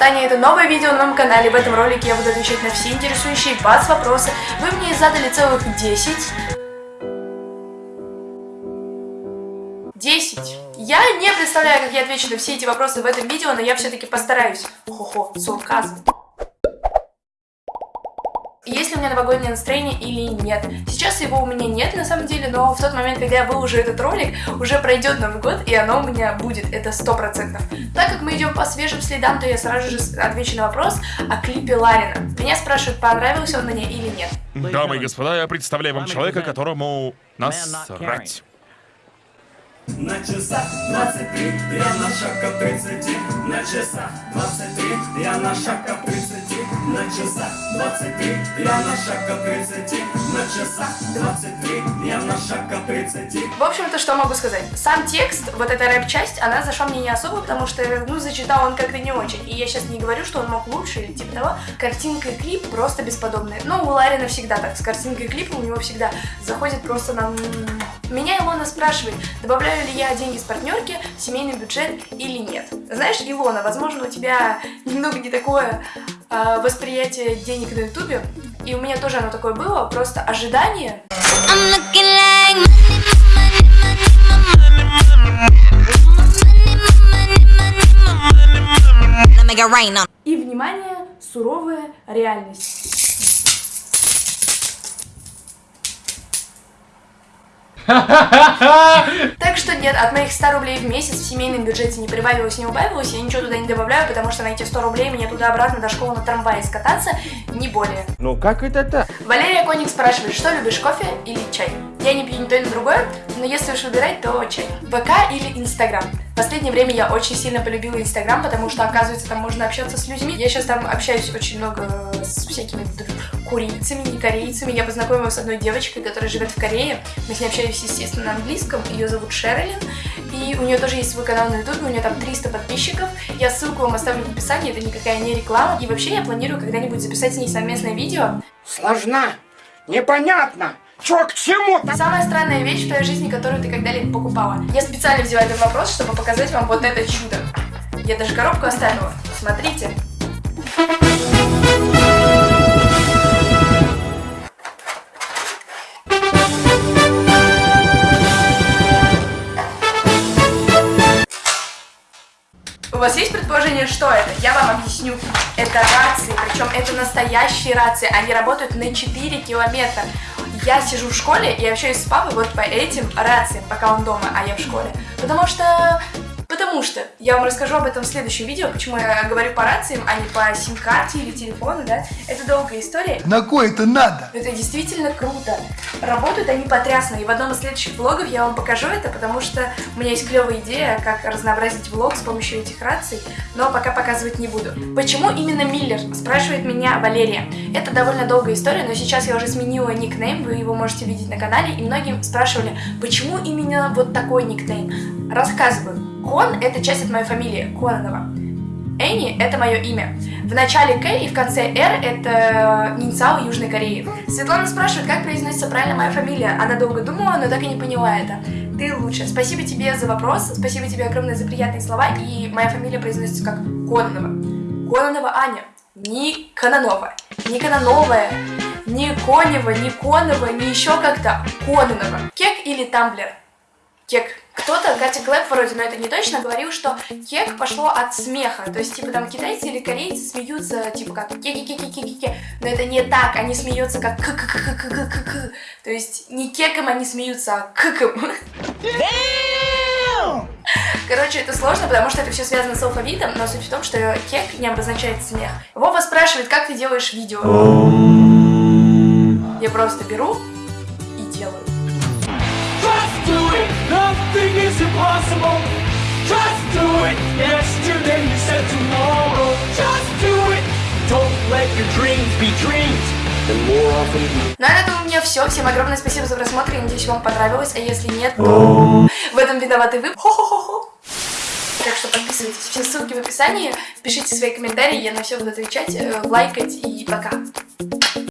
Таня, это новое видео на моем канале. В этом ролике я буду отвечать на все интересующие вас вопросы. Вы мне задали целых 10. 10. Я не представляю, как я отвечу на все эти вопросы в этом видео, но я все-таки постараюсь. Хо-хо, сарказм есть ли у меня новогоднее настроение или нет. Сейчас его у меня нет на самом деле, но в тот момент, когда я выложу этот ролик, уже пройдет Новый год, и оно у меня будет, это сто процентов. Так как мы идем по свежим следам, то я сразу же отвечу на вопрос о клипе Ларина. Меня спрашивают, понравился он мне или нет. Дамы и господа, я представляю вам человека, которому насрать. На часах 23, я на шаг от 30 На часах 23, я на шаг от 30 На часах 23, я на шаг от 30 На часах 23, я на шаг от 30 В общем-то, что могу сказать? Сам текст, вот эта рэп-часть, она зашла мне не особо, потому что, ну, зачитал он как-то не очень. И я сейчас не говорю, что он мог лучше или типа того. Картинка и клип просто бесподобные. Но у Ларина всегда так, с картинкой и клипом у него всегда заходит просто на... Меня Илона спрашивает, добавляю ли я деньги с партнерки в семейный бюджет или нет. Знаешь, Илона, возможно, у тебя немного не такое восприятие денег на ютубе, и у меня тоже оно такое было, просто ожидание... И, внимание, суровая реальность. Так что нет, от моих 100 рублей в месяц в семейном бюджете не прибавилось, не убавилось, я ничего туда не добавляю, потому что на эти 100 рублей мне туда-обратно до школы на трамвае скататься, не более. Ну как это так? Валерия Коник спрашивает, что любишь, кофе или чай? Я не пью ни то, ни другое, но если уж выбирать, то чай. ВК или Инстаграм? В последнее время я очень сильно полюбила Инстаграм, потому что, оказывается, там можно общаться с людьми. Я сейчас там общаюсь очень много с всякими курейцами, не корейцами. Я познакомилась с одной девочкой, которая живет в Корее. Мы с ней общались, естественно, на английском. Ее зовут Шерлин. И у нее тоже есть свой канал на ютубе, у нее там 300 подписчиков. Я ссылку вам оставлю в описании, это никакая не реклама. И вообще я планирую когда-нибудь записать с ней совместное видео. Сложно, непонятно. Чё к чему? Самая странная вещь в твоей жизни, которую ты когда-либо покупала. Я специально взяла этот вопрос, чтобы показать вам вот это чудо. Я даже коробку оставила. Смотрите. У вас есть предположение, что это? Я вам объясню. Это рации, причем это настоящие рации. Они работают на 4 километра. Я сижу в школе и общаюсь с папой вот по этим рациям, пока он дома, а я в школе. Потому что Потому что я вам расскажу об этом в следующем видео, почему я говорю по рациям, а не по сим-карте или телефону, да. Это долгая история. На кой это надо? Это действительно круто. Работают они потрясно, и в одном из следующих влогов я вам покажу это, потому что у меня есть клевая идея, как разнообразить влог с помощью этих раций, но пока показывать не буду. Почему именно Миллер? Спрашивает меня Валерия. Это довольно долгая история, но сейчас я уже сменила никнейм, вы его можете видеть на канале, и многие спрашивали, почему именно вот такой никнейм. Рассказываю. Кон – это часть от моей фамилии, Кононова. Энни – это мое имя. В начале К и в конце Р – это инициал Южной Кореи. Светлана спрашивает, как произносится правильно моя фамилия. Она долго думала, но так и не поняла это. Ты лучше. Спасибо тебе за вопрос, спасибо тебе огромное за приятные слова, и моя фамилия произносится как Кононова. Кононова Аня. Не Кононова. Не Кононовая. Не Конева, не Конова, не еще как-то. Кононова. Кек или Тамблер? Кек. Кто-то, Катя Клэп вроде, но это не точно, говорил, что кек пошло от смеха. То есть, типа, там китайцы или корейцы смеются, типа, как ке-ке-ке-ке-ке-ке. Но это не так, они смеются как к к к к к к к То есть, не кеком они смеются, а кыком. Короче, это сложно, потому что это все связано с алфавитом, но суть в том, что кек не обозначает смех. Вова спрашивает, как ты делаешь видео? Я просто беру Nothing is impossible. Just do it. Yesterday you said tomorrow. Just do it. Don't let your dreams be dreams. На этом у меня все. Всем огромное спасибо за просмотр. Я надеюсь, вам понравилось. А если нет, то в этом виноваты вы. Хо-хо-хо-хо. Так что подписывайтесь. Все ссылки в описании. Пишите свои комментарии. Я на все буду отвечать, э, лайкать и пока.